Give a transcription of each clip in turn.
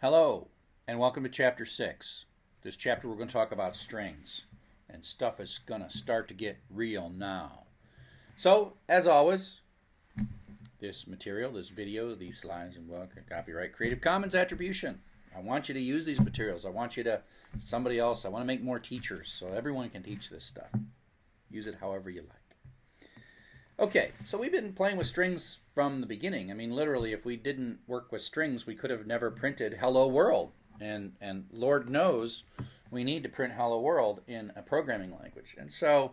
Hello, and welcome to Chapter 6. This chapter we're going to talk about strings, and stuff is going to start to get real now. So, as always, this material, this video, these slides, and well, copyright Creative Commons attribution. I want you to use these materials. I want you to, somebody else, I want to make more teachers so everyone can teach this stuff. Use it however you like. Okay, so we've been playing with strings from the beginning. I mean, literally, if we didn't work with strings, we could have never printed "Hello World," and and Lord knows we need to print "Hello World" in a programming language. And so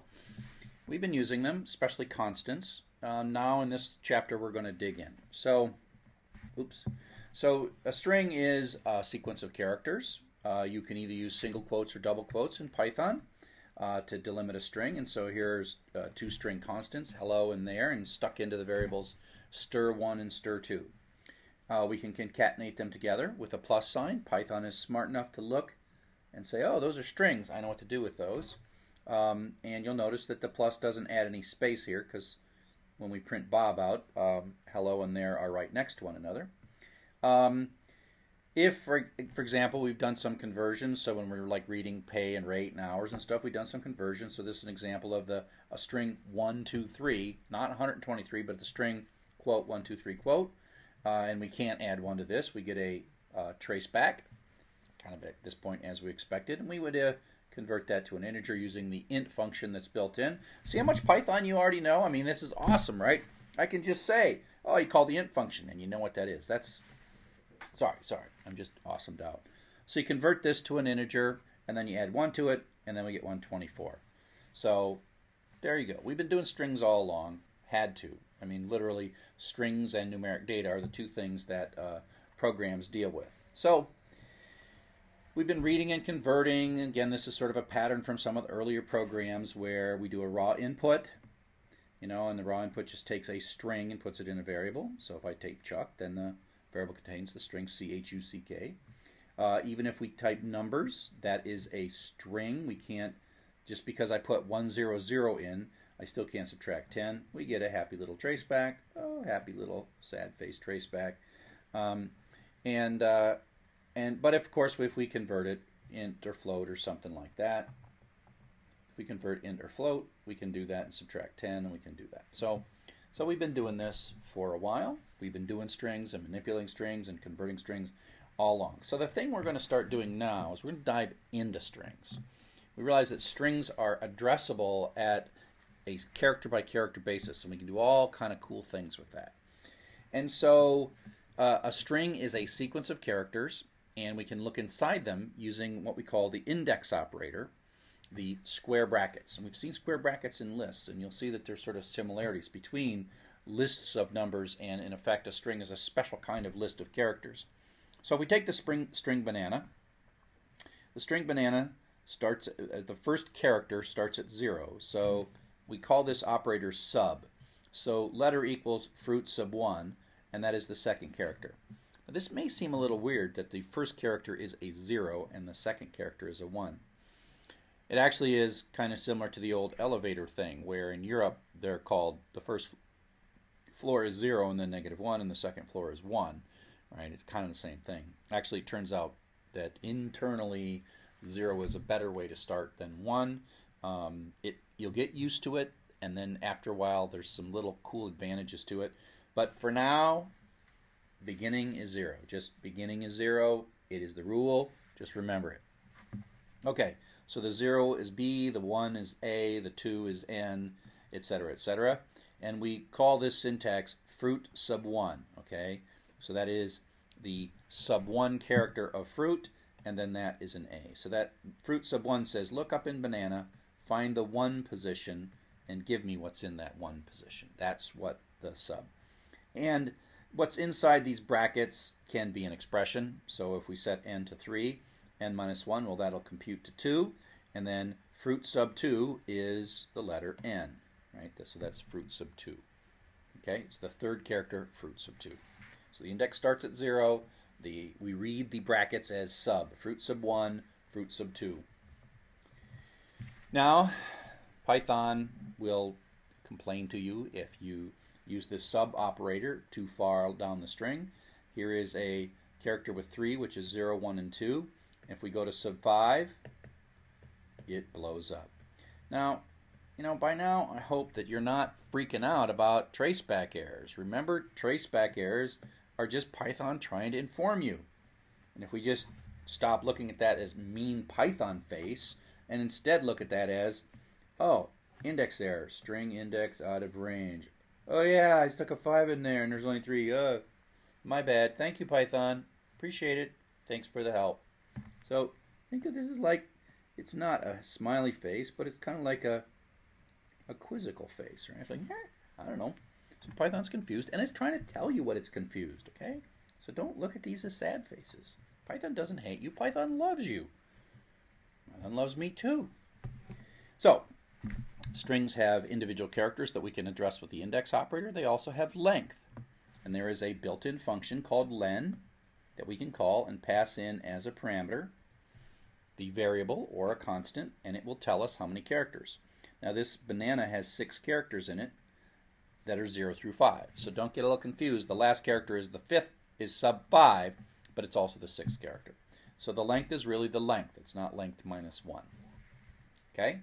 we've been using them, especially constants. Uh, now in this chapter, we're going to dig in. So, oops. So a string is a sequence of characters. Uh, you can either use single quotes or double quotes in Python uh, to delimit a string. And so here's uh, two string constants, hello and there, and stuck into the variables str1 and str2. Uh, we can concatenate them together with a plus sign. Python is smart enough to look and say, oh, those are strings. I know what to do with those. Um, and you'll notice that the plus doesn't add any space here because when we print Bob out, um, hello and there are right next to one another. Um, if, for, for example, we've done some conversions, so when we're like reading pay and rate and hours and stuff, we've done some conversions. So this is an example of the a string one two three, not 123, but the string quote one two three quote, uh, and we can't add one to this. We get a uh, trace back, kind of at this point as we expected, and we would uh, convert that to an integer using the int function that's built in. See how much Python you already know? I mean, this is awesome, right? I can just say, oh, you call the int function, and you know what that is. That's Sorry, sorry. I'm just awesomed out. So you convert this to an integer, and then you add 1 to it, and then we get 124. So there you go. We've been doing strings all along. Had to. I mean, literally, strings and numeric data are the two things that uh, programs deal with. So we've been reading and converting. Again, this is sort of a pattern from some of the earlier programs where we do a raw input, you know, and the raw input just takes a string and puts it in a variable. So if I take Chuck, then the variable contains the string C-H-U-C-K. Uh, even if we type numbers, that is a string. We can't, just because I put 100 in, I still can't subtract 10. We get a happy little traceback. Oh, happy little sad face traceback. Um, and, uh, and, but of course, if we convert it int or float or something like that, if we convert int or float, we can do that and subtract 10, and we can do that. So so we've been doing this for a while. We've been doing strings and manipulating strings and converting strings all along. So the thing we're going to start doing now is we're going to dive into strings. We realize that strings are addressable at a character by character basis, and we can do all kind of cool things with that. And so uh, a string is a sequence of characters, and we can look inside them using what we call the index operator, the square brackets. And we've seen square brackets in lists, and you'll see that there's sort of similarities between lists of numbers and, in effect, a string is a special kind of list of characters. So if we take the spring, string banana, the string banana starts, uh, the first character starts at zero. So we call this operator sub. So letter equals fruit sub 1, and that is the second character. Now, this may seem a little weird that the first character is a 0 and the second character is a 1. It actually is kind of similar to the old elevator thing, where in Europe they're called the first floor is zero and then negative one, and the second floor is one. Right? It's kind of the same thing. Actually, it turns out that internally zero is a better way to start than one. Um, it you'll get used to it, and then after a while, there's some little cool advantages to it. But for now, beginning is zero. Just beginning is zero. It is the rule. Just remember it. Okay. So the 0 is B, the 1 is A, the 2 is N, etc., etc. And we call this syntax fruit sub 1, okay? So that is the sub 1 character of fruit, and then that is an A. So that fruit sub 1 says, look up in banana, find the 1 position, and give me what's in that 1 position. That's what the sub. And what's inside these brackets can be an expression. So if we set n to 3, n minus 1, well, that'll compute to 2. And then fruit sub 2 is the letter n, right? So that's fruit sub 2. Okay, it's the third character, fruit sub 2. So the index starts at 0. The, we read the brackets as sub, fruit sub 1, fruit sub 2. Now, Python will complain to you if you use this sub operator too far down the string. Here is a character with 3, which is 0, 1, and 2. If we go to sub 5, it blows up. Now, you know, by now I hope that you're not freaking out about traceback errors. Remember, traceback errors are just Python trying to inform you. And if we just stop looking at that as mean Python face and instead look at that as, oh, index error, string index out of range. Oh yeah, I stuck a 5 in there and there's only 3. Uh, my bad. Thank you, Python. Appreciate it. Thanks for the help. So think of this as like, it's not a smiley face, but it's kind of like a a quizzical face, right? It's like, eh, I don't know. So Python's confused, and it's trying to tell you what it's confused, okay? So don't look at these as sad faces. Python doesn't hate you. Python loves you. Python loves me too. So, strings have individual characters that we can address with the index operator. They also have length. And there is a built-in function called len that we can call and pass in as a parameter the variable or a constant, and it will tell us how many characters. Now this banana has six characters in it that are 0 through 5. So don't get a little confused. The last character is the fifth, is sub 5, but it's also the sixth character. So the length is really the length. It's not length minus 1. Okay?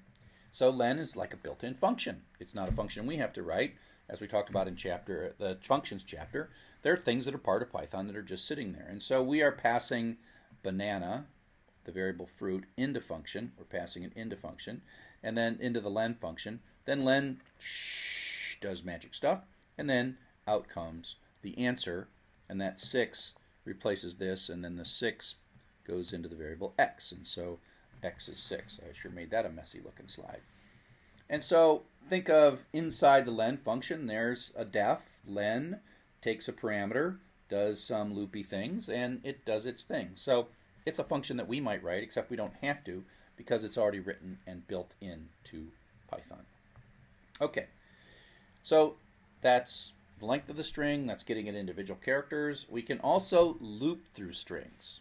So len is like a built-in function. It's not a function we have to write. As we talked about in chapter the functions chapter, there are things that are part of Python that are just sitting there. And so we are passing banana, the variable fruit, into function. We're passing it into function and then into the len function. Then len does magic stuff, and then out comes the answer, and that 6 replaces this, and then the 6 goes into the variable x, and so x is 6. I sure made that a messy looking slide. And so think of inside the len function, there's a def, len takes a parameter, does some loopy things, and it does its thing. So it's a function that we might write, except we don't have to because it's already written and built into Python. Okay, so that's the length of the string, that's getting at individual characters. We can also loop through strings.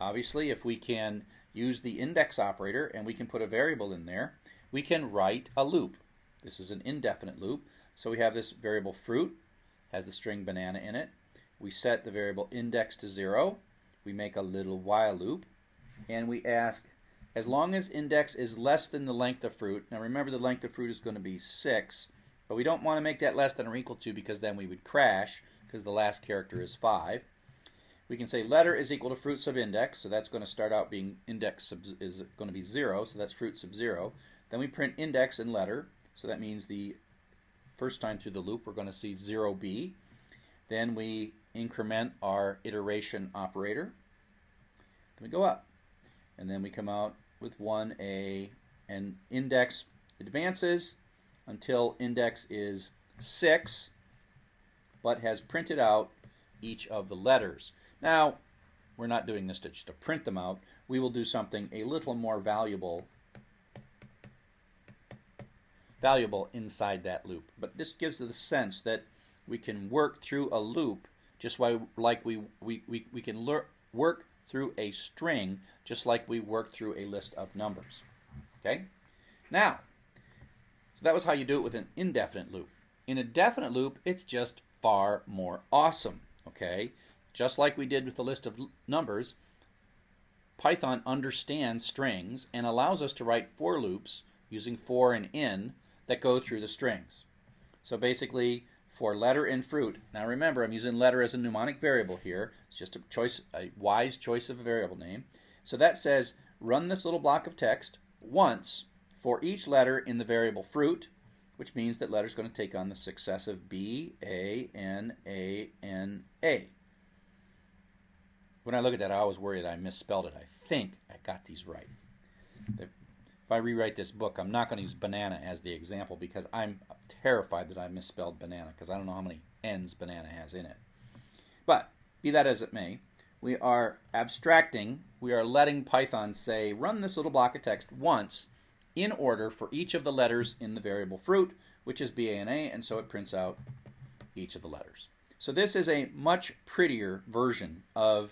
Obviously, if we can use the index operator and we can put a variable in there, we can write a loop. This is an indefinite loop. So we have this variable fruit, has the string banana in it. We set the variable index to 0. We make a little while loop. And we ask as long as index is less than the length of fruit. Now remember the length of fruit is going to be 6, but we don't want to make that less than or equal to because then we would crash because the last character is 5. We can say letter is equal to fruit sub index, so that's going to start out being index sub is going to be 0, so that's fruit sub 0. Then we print index and letter, so that means the first time through the loop we're going to see 0b. Then we increment our iteration operator. Then we go up. And then we come out with 1a, and index advances until index is 6, but has printed out each of the letters. Now, we're not doing this to just to print them out. We will do something a little more valuable valuable inside that loop. But this gives the sense that we can work through a loop just like we, we, we, we can work through a string just like we worked through a list of numbers. Okay? Now, so that was how you do it with an indefinite loop. In a definite loop, it's just far more awesome. Okay? Just like we did with the list of numbers, Python understands strings and allows us to write for loops using for and in that go through the strings. So basically, for letter and fruit. Now remember, I'm using letter as a mnemonic variable here. It's just a choice, a wise choice of a variable name. So that says run this little block of text once for each letter in the variable fruit, which means that letter is going to take on the successive B, A, N, A, N, A. When I look at that, I always worry that I misspelled it. I think I got these right. If I rewrite this book, I'm not going to use banana as the example because I'm terrified that I misspelled banana because I don't know how many N's banana has in it. But be that as it may, we are abstracting, we are letting Python say, run this little block of text once in order for each of the letters in the variable fruit, which is B, A, and A, and so it prints out each of the letters. So this is a much prettier version of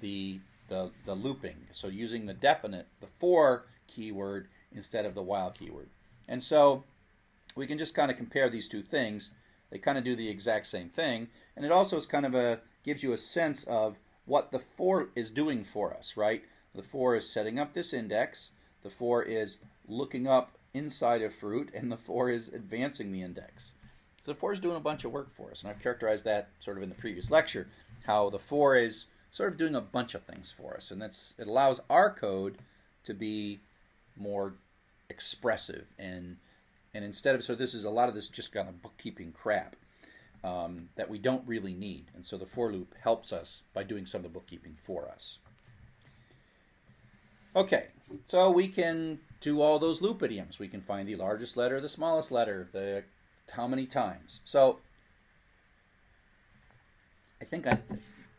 the, the, the looping. So using the definite, the for keyword instead of the while keyword. And so we can just kind of compare these two things. They kind of do the exact same thing, and it also is kind of a gives you a sense of what the for is doing for us, right? The for is setting up this index, the for is looking up inside of fruit, and the for is advancing the index. So the for is doing a bunch of work for us, and I've characterized that sort of in the previous lecture, how the for is sort of doing a bunch of things for us, and that's it allows our code to be more expressive and and instead of so this is a lot of this just kind of bookkeeping crap um, that we don't really need, and so the for loop helps us by doing some of the bookkeeping for us. Okay, so we can do all those loop idioms. We can find the largest letter, the smallest letter, the how many times. So I think I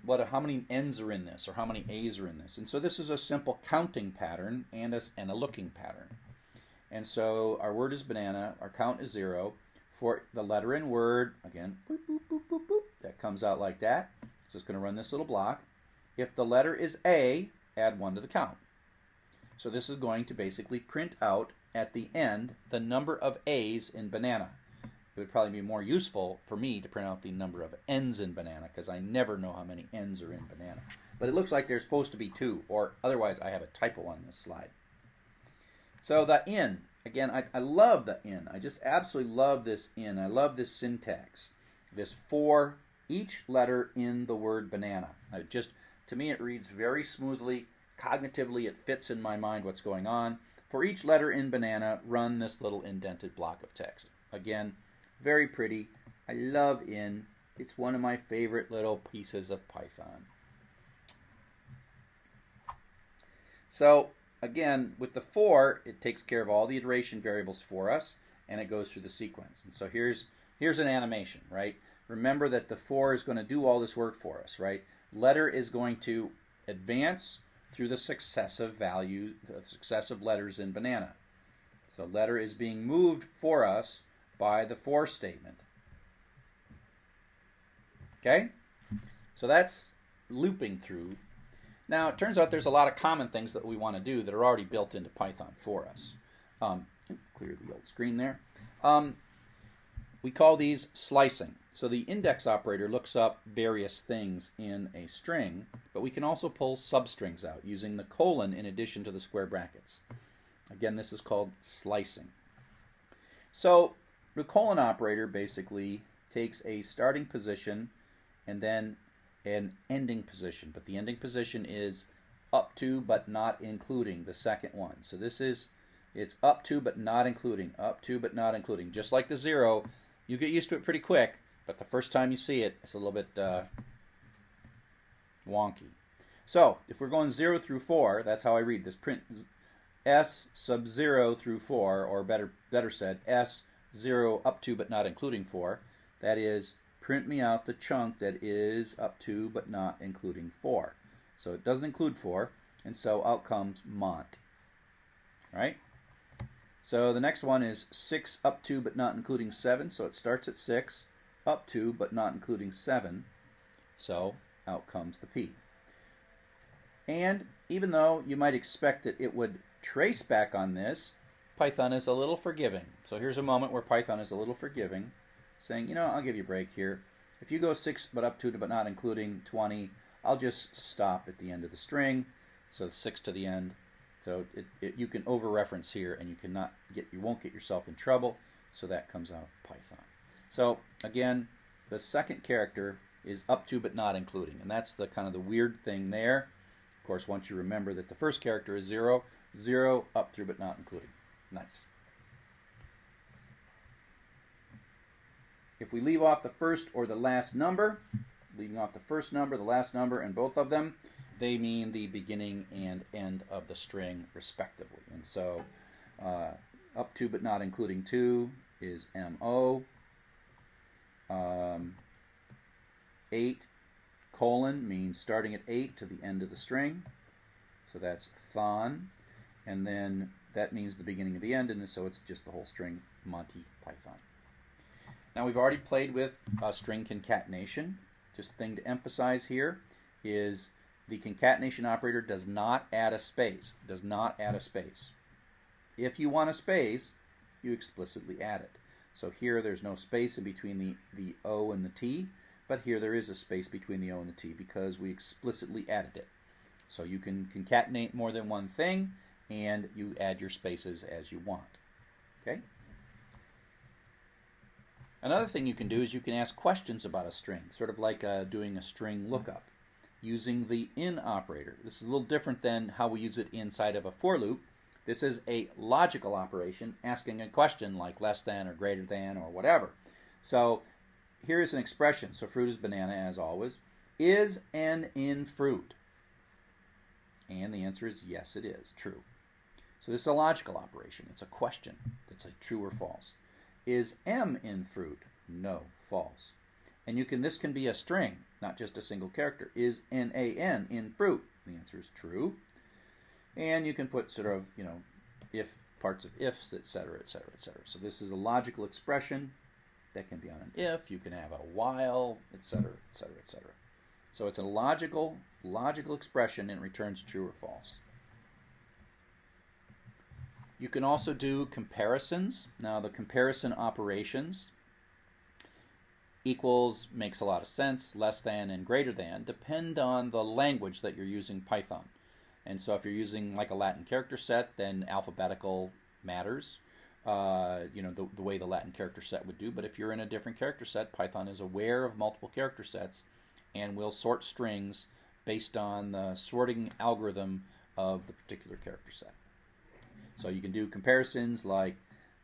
what how many n's are in this or how many a's are in this. And so this is a simple counting pattern and a, and a looking pattern. And so our word is banana, our count is zero. For the letter in word, again, boop, boop, boop, that comes out like that. So it's going to run this little block. If the letter is A, add one to the count. So this is going to basically print out at the end the number of A's in banana. It would probably be more useful for me to print out the number of N's in banana because I never know how many N's are in banana. But it looks like there's supposed to be two, or otherwise I have a typo on this slide. So the n, again, I, I love the n. I just absolutely love this n. I love this syntax. This for each letter in the word banana. I just to me it reads very smoothly Cognitively, it fits in my mind what's going on. For each letter in banana, run this little indented block of text. Again, very pretty. I love in. It's one of my favorite little pieces of Python. So again, with the for, it takes care of all the iteration variables for us, and it goes through the sequence. And so here's here's an animation, right? Remember that the for is going to do all this work for us, right? Letter is going to advance through the successive value, the successive letters in banana. So letter is being moved for us by the for statement. Okay? So that's looping through. Now, it turns out there's a lot of common things that we want to do that are already built into Python for us. Um, clear the old screen there. Um, we call these slicing. So the index operator looks up various things in a string, but we can also pull substrings out using the colon in addition to the square brackets. Again, this is called slicing. So the colon operator basically takes a starting position and then an ending position, but the ending position is up to but not including the second one. So this is it's up to but not including, up to but not including. Just like the zero, you get used to it pretty quick, but the first time you see it, it's a little bit uh, wonky. So if we're going 0 through 4, that's how I read this. Print S sub 0 through 4, or better, better said, S 0 up to but not including 4. That is, print me out the chunk that is up to but not including 4. So it doesn't include 4, and so out comes mont. Right? So the next one is 6 up to but not including 7. So it starts at 6, up to but not including 7. So out comes the P. And even though you might expect that it would trace back on this, Python is a little forgiving. So here's a moment where Python is a little forgiving, saying, you know, I'll give you a break here. If you go 6 but up to but not including 20, I'll just stop at the end of the string. So 6 to the end, so it, it, you can over-reference here, and you cannot get you won't get yourself in trouble. So that comes out Python. So again, the second character is up to but not including, and that's the kind of the weird thing there. Of course, once you remember that the first character is zero, zero up through but not including. Nice. If we leave off the first or the last number, leaving off the first number, the last number, and both of them, they mean the beginning and end of the string respectively. And so uh, up to but not including 2 is MO. Um, 8 colon means starting at 8 to the end of the string. So that's thon. And then that means the beginning of the end, and so it's just the whole string Monty Python. Now we've already played with uh, string concatenation. Just thing to emphasize here is the concatenation operator does not add a space. Does not add a space. If you want a space, you explicitly add it. So here there's no space in between the, the O and the T, but here there is a space between the O and the T because we explicitly added it. So you can concatenate more than one thing, and you add your spaces as you want. Okay? Another thing you can do is you can ask questions about a string, sort of like uh, doing a string lookup using the in operator. This is a little different than how we use it inside of a for loop. This is a logical operation asking a question like less than or greater than or whatever. So here is an expression. So fruit is banana as always. Is an in fruit? And the answer is yes, it is. True. So this is a logical operation. It's a question. It's a true or false. Is m in fruit? No, false. And you can this can be a string, not just a single character. Is N A N in fruit? The answer is true. And you can put sort of, you know, if parts of ifs, etc., etc., etc. So this is a logical expression that can be on an if. You can have a while, etc., etc., etc. So it's a logical logical expression and returns true or false. You can also do comparisons. Now the comparison operations equals makes a lot of sense, less than and greater than depend on the language that you're using Python. And so if you're using like a Latin character set, then alphabetical matters, uh, you know, the, the way the Latin character set would do. But if you're in a different character set, Python is aware of multiple character sets and will sort strings based on the sorting algorithm of the particular character set. So you can do comparisons like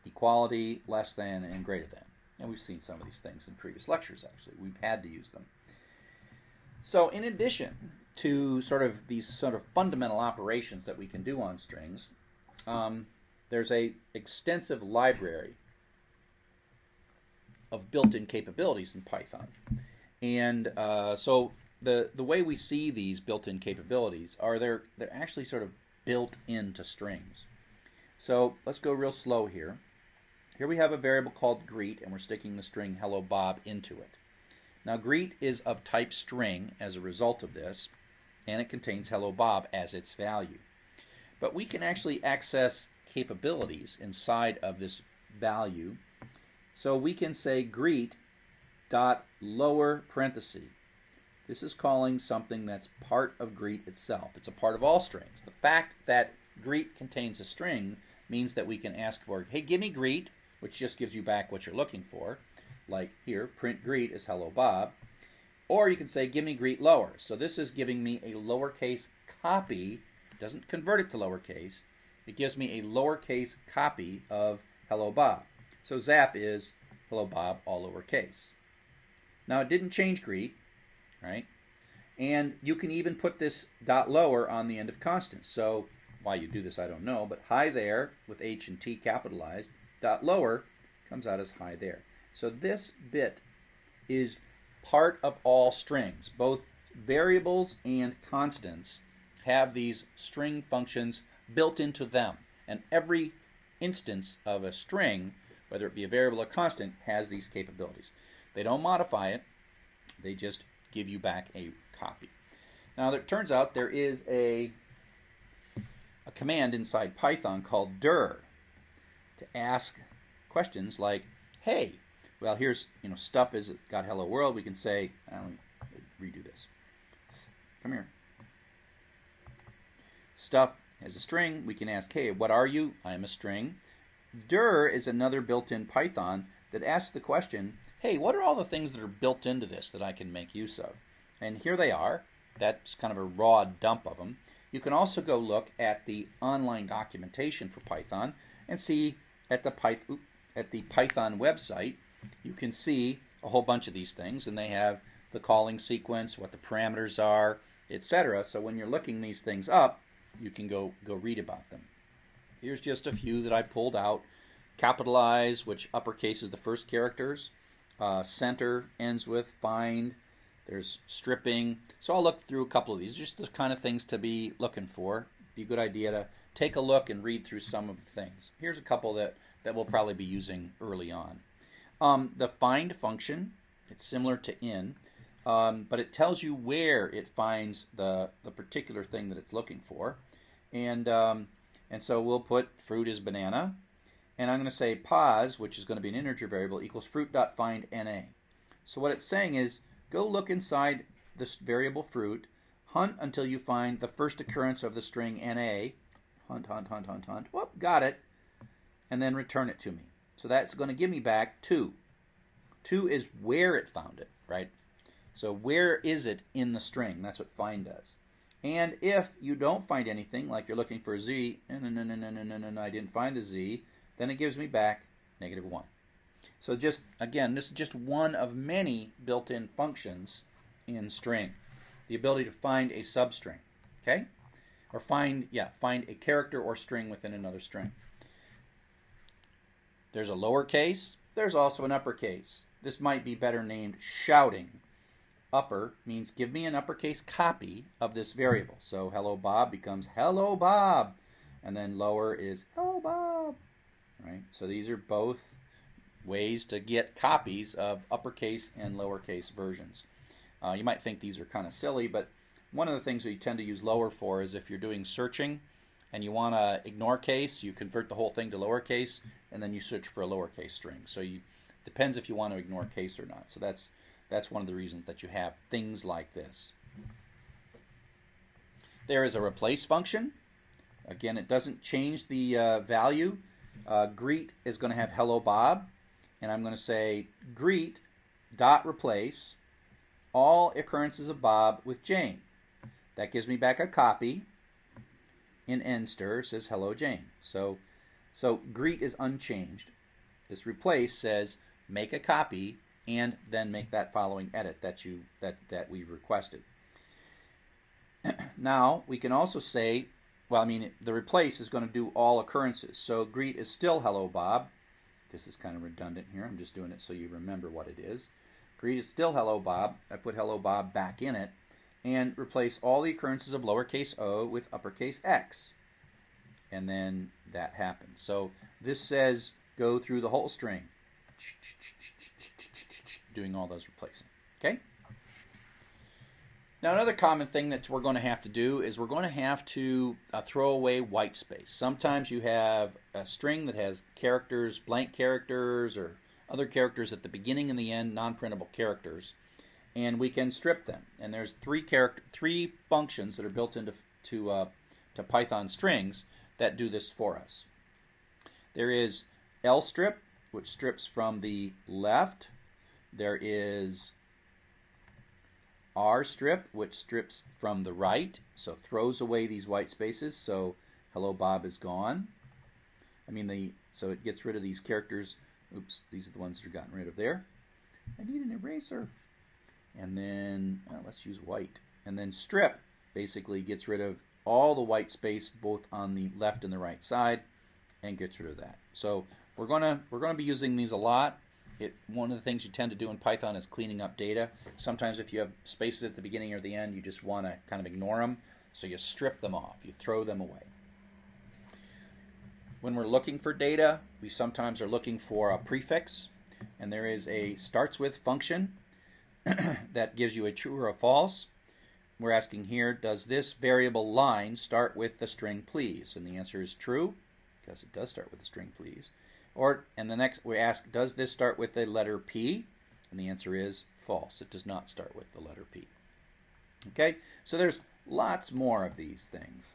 equality, less than, and greater than. And we've seen some of these things in previous lectures, actually. We've had to use them. So, in addition to sort of these sort of fundamental operations that we can do on strings, um, there's a extensive library of built-in capabilities in Python. And uh, so the the way we see these built-in capabilities are they're they're actually sort of built into strings. So let's go real slow here. Here we have a variable called greet, and we're sticking the string hello Bob into it. Now greet is of type string as a result of this, and it contains hello Bob as its value. But we can actually access capabilities inside of this value. So we can say greet dot lower parenthesis. This is calling something that's part of greet itself. It's a part of all strings. The fact that greet contains a string means that we can ask for, hey, give me greet, which just gives you back what you're looking for. Like here, print greet is hello Bob. Or you can say, give me greet lower. So this is giving me a lowercase copy. Doesn't convert it to lowercase. It gives me a lowercase copy of hello Bob. So zap is hello Bob, all lowercase. Now it didn't change greet, right? And you can even put this dot lower on the end of constants. So why you do this, I don't know, but hi there with H and T capitalized dot lower comes out as hi there. So this bit is part of all strings. Both variables and constants have these string functions built into them. And every instance of a string, whether it be a variable or constant, has these capabilities. They don't modify it, they just give you back a copy. Now, it turns out there is a, a command inside Python called dir to ask questions like, hey, well, here's, you know, stuff is got hello world. We can say, uh, me redo this. Come here. Stuff has a string. We can ask, hey, what are you? I am a string. Dir is another built-in Python that asks the question, hey, what are all the things that are built into this that I can make use of? And here they are. That's kind of a raw dump of them. You can also go look at the online documentation for Python and see at the Python at the Python website, you can see a whole bunch of these things, and they have the calling sequence, what the parameters are, etc. So when you're looking these things up, you can go go read about them. Here's just a few that I pulled out. Capitalize, which uppercase is the first characters. Uh, center ends with find. There's stripping. So I'll look through a couple of these, just the kind of things to be looking for. Be a good idea to take a look and read through some of the things. Here's a couple that, that we'll probably be using early on. Um, the find function, it's similar to in, um, but it tells you where it finds the, the particular thing that it's looking for. And, um, and so we'll put fruit is banana. And I'm going to say pause, which is going to be an integer variable, equals fruit.find na. So what it's saying is go look inside this variable fruit, hunt until you find the first occurrence of the string NA. Hunt, hunt, hunt, hunt, hunt. Whoop, got it. And then return it to me. So that's going to give me back 2. 2 is where it found it, right? So where is it in the string? That's what find does. And if you don't find anything, like you're looking for a z, no, no, no, no, no, no, no, I didn't find the z, then it gives me back negative 1. So just, again, this is just one of many built-in functions in string. The ability to find a substring, okay? Or find, yeah, find a character or string within another string. There's a lowercase. There's also an uppercase. This might be better named shouting. Upper means give me an uppercase copy of this variable. So hello Bob becomes hello Bob. And then lower is hello Bob. Right? So these are both ways to get copies of uppercase and lowercase versions. Uh, you might think these are kind of silly, but one of the things you tend to use lower for is if you're doing searching and you want to ignore case, you convert the whole thing to lowercase, and then you search for a lowercase string. So you depends if you want to ignore case or not. So that's that's one of the reasons that you have things like this. There is a replace function. Again, it doesn't change the uh, value. Uh, greet is going to have hello Bob, and I'm going to say greet dot replace all occurrences of Bob with Jane. That gives me back a copy in nster says hello Jane. So so greet is unchanged. This replace says make a copy and then make that following edit that you that that we've requested. now we can also say, well, I mean the replace is going to do all occurrences. So greet is still hello Bob. This is kind of redundant here. I'm just doing it so you remember what it is. Greet is still hello Bob. I put hello Bob back in it and replace all the occurrences of lowercase o with uppercase x. And then that happens. So this says go through the whole string doing all those replacing. Okay? Now, another common thing that we're going to have to do is we're going to have to uh, throw away white space. Sometimes you have a string that has characters, blank characters, or other characters at the beginning and the end, non-printable characters, and we can strip them. And there's three character, three functions that are built into to uh, to Python strings that do this for us. There is lstrip, which strips from the left. There is rstrip, which strips from the right, so throws away these white spaces. So hello Bob is gone. I mean the so it gets rid of these characters. Oops, these are the ones that are gotten rid of there. I need an eraser. And then well, let's use white. And then strip basically gets rid of all the white space both on the left and the right side and gets rid of that. So we're gonna we're gonna be using these a lot. It, one of the things you tend to do in Python is cleaning up data. Sometimes if you have spaces at the beginning or the end, you just want to kind of ignore them. So you strip them off, you throw them away. When we're looking for data, we sometimes are looking for a prefix, and there is a starts with function that gives you a true or a false. We're asking here, does this variable line start with the string please? And the answer is true, because it does start with the string please. Or, and the next we ask, does this start with the letter P? And the answer is false. It does not start with the letter P. Okay, so there's lots more of these things.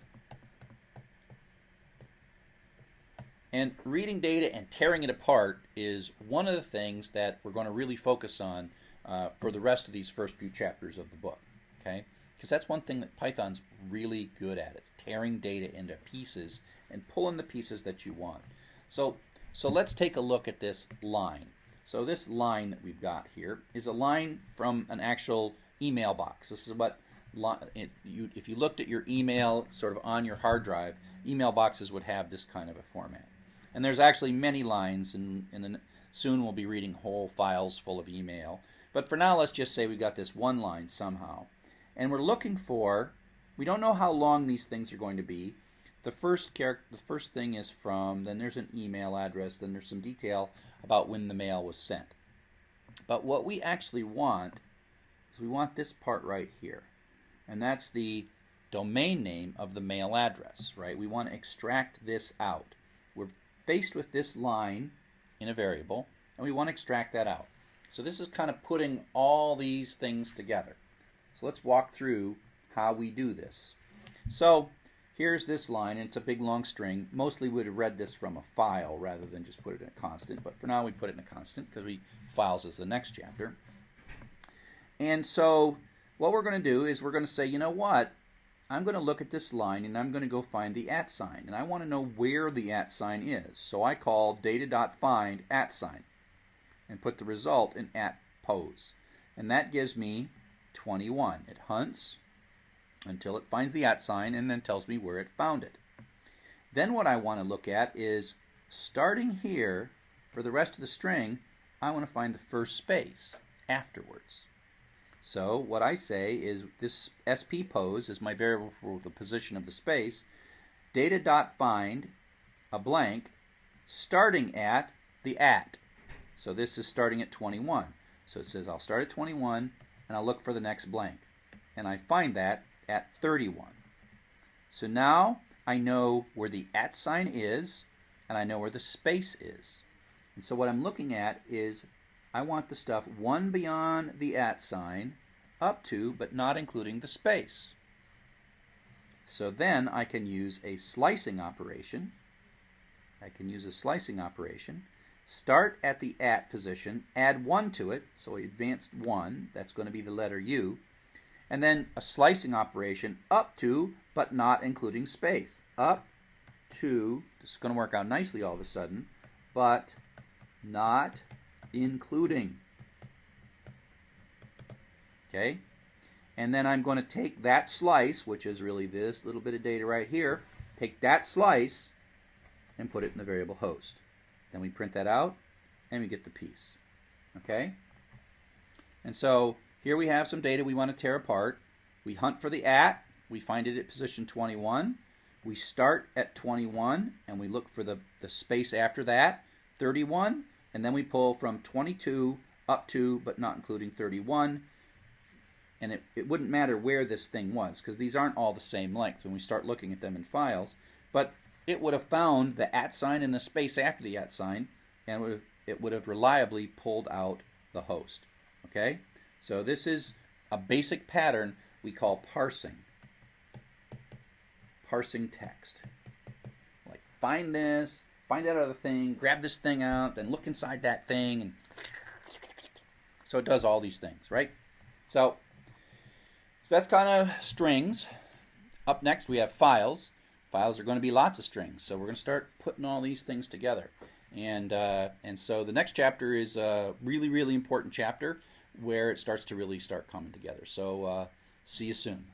And reading data and tearing it apart is one of the things that we're going to really focus on uh, for the rest of these first few chapters of the book. Okay, because that's one thing that Python's really good at. It's tearing data into pieces and pulling the pieces that you want. So so let's take a look at this line. So this line that we've got here is a line from an actual email box. This is what if you looked at your email sort of on your hard drive, email boxes would have this kind of a format. And there's actually many lines, and, and soon we'll be reading whole files full of email. But for now, let's just say we got this one line somehow. And we're looking for, we don't know how long these things are going to be, the first character, the first thing is from, then there's an email address, then there's some detail about when the mail was sent. But what we actually want is we want this part right here. And that's the domain name of the mail address, right? We want to extract this out. Faced with this line in a variable, and we want to extract that out. So this is kind of putting all these things together. So let's walk through how we do this. So here's this line, and it's a big long string. Mostly we would have read this from a file rather than just put it in a constant, but for now we put it in a constant because we files is the next chapter. And so what we're going to do is we're going to say, you know what? I'm going to look at this line and I'm going to go find the at sign. And I want to know where the at sign is. So I call data.find at sign and put the result in at pose. And that gives me 21. It hunts until it finds the at sign and then tells me where it found it. Then what I want to look at is starting here for the rest of the string, I want to find the first space afterwards. So what I say is this sp pose is my variable for the position of the space. Data dot find a blank starting at the at. So this is starting at 21. So it says I'll start at 21 and I'll look for the next blank. And I find that at 31. So now I know where the at sign is and I know where the space is. And so what I'm looking at is I want the stuff one beyond the at sign up to but not including the space. So then I can use a slicing operation. I can use a slicing operation. Start at the at position, add 1 to it, so advanced 1, that's going to be the letter U, and then a slicing operation up to but not including space. Up to, this is going to work out nicely all of a sudden, but not including. Okay? And then I'm going to take that slice, which is really this little bit of data right here, take that slice and put it in the variable host. Then we print that out and we get the piece. Okay? And so here we have some data we want to tear apart. We hunt for the at, we find it at position 21. We start at 21 and we look for the, the space after that, 31, and then we pull from 22 up to, but not including 31. And it, it wouldn't matter where this thing was, because these aren't all the same length when we start looking at them in files. But it would have found the at sign in the space after the at sign, and would have, it would have reliably pulled out the host. Okay? So this is a basic pattern we call parsing. Parsing text. Like, find this, find that other thing, grab this thing out, then look inside that thing, and so it does all these things, right? So, so that's kind of strings. Up next, we have files. Files are going to be lots of strings, so we're going to start putting all these things together. And uh, and so the next chapter is a really really important chapter where it starts to really start coming together. So uh, see you soon.